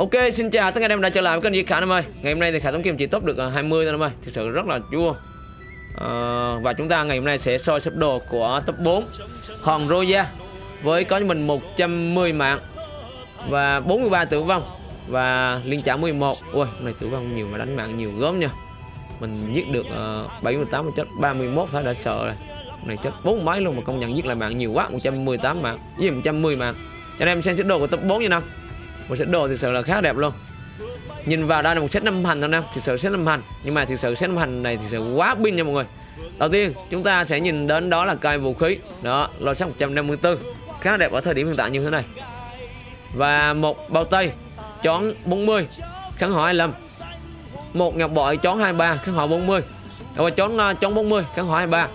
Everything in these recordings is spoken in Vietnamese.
Ok, xin chào tất cả anh em đã trở lại với kênh Di Khả Nam ơi. Ngày hôm nay thì Khả Tống Kim chỉ top được à, 20 thôi em ơi. Thực sự rất là chua. à, và chúng ta ngày hôm nay sẽ soi sắp đồ của top 4 Hòn Roya với có cho mình 110 mạng và 43 tử vong và liên trả 11. Ui, hôm nay tử vong nhiều mà đánh mạng nhiều gớm nha. Mình giết được ờ, uh, 78 chết 31 thôi đã sợ rồi. Hôm này chết bốn máy luôn mà công nhận giết lại mạng nhiều quá, 118 mạng, với 110 mạng. Cho nên em xem sắp đồ của top 4 nha nào? Một set đồ thực sự là khá đẹp luôn. Nhìn vào đây là một set năm hành thôi nè thực sự set năm hành. Nhưng mà thực sự set năm hành này thực sự quá pin nha mọi người. Đầu tiên, chúng ta sẽ nhìn đến đó là cây vũ khí. Đó, lô sắc 154 khá đẹp ở thời điểm hiện tại như thế này. Và một bao tay, chón 40 kháng hỏi 25 một ngọc bội, chón 23 kháng hỏi 40 và chón ờ, chón 40 kháng hỏi 23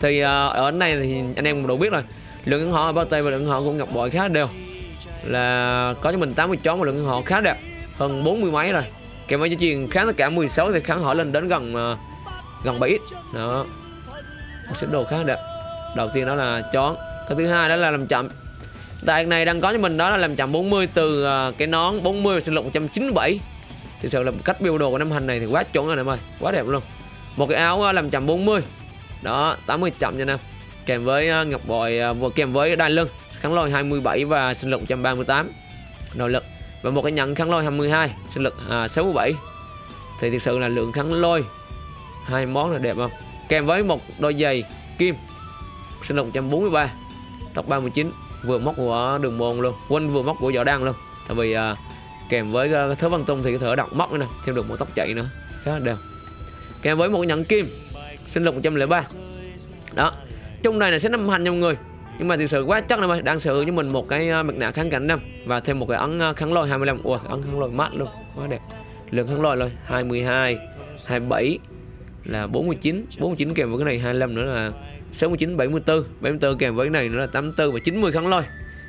thì ờ, ở này thì anh em đủ biết rồi. Lượng kháng hỏi bao tay và lượng họ của ngọc bội khá đều là có cho mình 80 chó một lượng họ khá đẹp, hơn 40 mấy rồi. Kèm với cho truyền kháng tất cả 16 thì kháng họ lên đến gần ờ, gần 7 x đó. Một số đồ khá đẹp. Đầu tiên đó là chón cái thứ hai đó là làm chậm. Tại này đang có cho mình đó là làm chậm 40 từ ờ, cái nón 40 sinh lực 197 thực sự là cách build đồ của năm hành này thì quá chuẩn rồi em ơi quá đẹp luôn. Một cái áo ờ, làm chậm 40 đó 80 chậm nha em kèm với ngọc bội vừa kèm với đai lưng kháng lôi 27 và sinh lực 138 nội lực và một cái nhận kháng lôi 22 sinh lực à, 67 thì thực sự là lượng kháng lôi hai món là đẹp không? Kèm với một đôi giày kim sinh lực 143 tốc 39 vừa móc của đường môn luôn quên vừa móc của võ đăng luôn. Tại vì à, kèm với à, uh, thớ văn tung thì có thể đọc móc nữa nè thêm được một tóc chạy nữa khá đều đẹp. Kèm với một nhẫn kim sinh lực 103 đó trong này là sẽ năm hành nha mọi người nhưng mà thực sự quá chắc em ơi đang sở hữu cho mình một cái à, mặt nạ kháng cảnh năm và thêm một cái ấn à, kháng lôi 25 ui ấn kháng lôi mát luôn. Quá đẹp. Lượng kháng lôi rồi 22 27 là 49 49 kèm với cái này 25 nữa là 69 74 74 kèm với cái này nữa là 84 và 90 kháng lôi.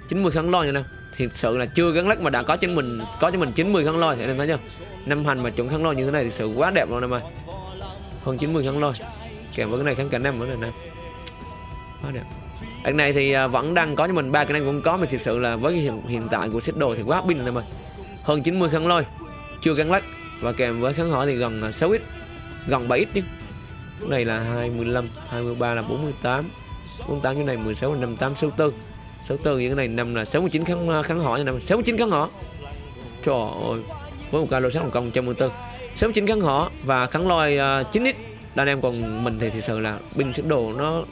90 kháng lôi nha nè. Thực sự là chưa gắn lắc mà đã có cho mình, có cho mình 90 kháng lôi. Thì em thấy chưa? Năm hành mà chuẩn kháng lôi như thế này thì sự quá đẹp luôn em ơi. Hơn 90 kháng lôi. Kèm với cái này kháng cảnh năm nữa này nè. Quá đẹp. Đợt này thì à, vẫn đang có cho mình ba cái năng cũng có mà thực sự là với hiện, hiện tại của set đồ thì quá pin rồi mà Hơn 90 kháng lôi, chưa gắn lắc và kèm với kháng hỏi thì gần à, 6x, gần 7x chứ. Cái này là 25, 23 là 48. 48 cái này 16 là 58 64. 64 những cái này năm là 69 kháng à, kháng hỏi năm 69 kháng họ. Trời ơi. Với một ca lô sát Hồng Kông 114. 69 kháng họ và kháng lôi uh, 9x đàn em còn mình thì thực sự là binh sức đồ nó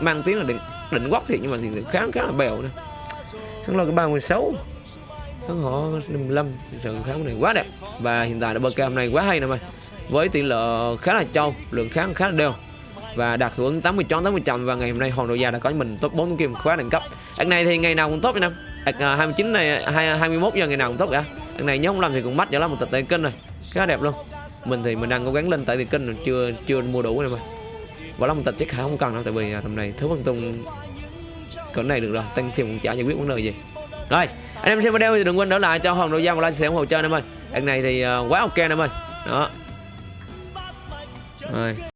mang tiếng là đỉnh định định quắc nhưng mà thì khá khá là bèo nè. Thắng lo cái ba mười sáu kháng họ 55 thực sự khá này quá đẹp. Và hiện tại là bơ cam này quá hay nè mày. Với tỷ lệ khá là trâu lượng kháng khá là đều. Và đạt hiệu ứng 80 chón 80 trăm và ngày hôm nay hòn đội gia đã có mình top 4 kim khóa đẳng cấp. Anh này thì ngày nào cũng top anh em à, 29 này 21 giờ ngày nào cũng top cả. Anh này nhớ không làm thì cũng mắt cho lắm một tập tay kênh rồi. Khá đẹp luôn. Mình thì mình đang cố gắng lên tại tiền kênh chưa chưa mua đủ này mà và long tịch chắc khả không cần đâu tại vì à, tầm này thứ văn tung cỡ này được rồi tăng thêm cũng chả giải quyết vấn đề gì. Rồi anh em xem video thì đừng quên đỡ lại cho hòn đội giang một like share ủng hộ chơi em ơi. Anh này thì uh, quá ok em ơi. Đó. Rồi.